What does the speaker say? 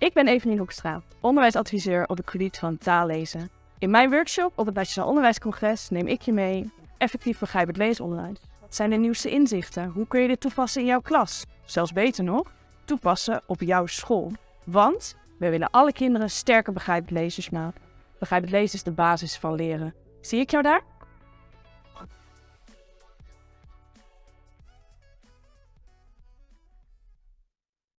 Ik ben Evelien Hoekstra, onderwijsadviseur op het gebied van taallezen. In mijn workshop op het Nationaal Onderwijscongres neem ik je mee effectief begrijpend leesonderwijs. Wat zijn de nieuwste inzichten? Hoe kun je dit toepassen in jouw klas? Zelfs beter nog, toepassen op jouw school. Want we willen alle kinderen sterke begrijpend lezers maken. Begrijpend lezen is de basis van leren. Zie ik jou daar?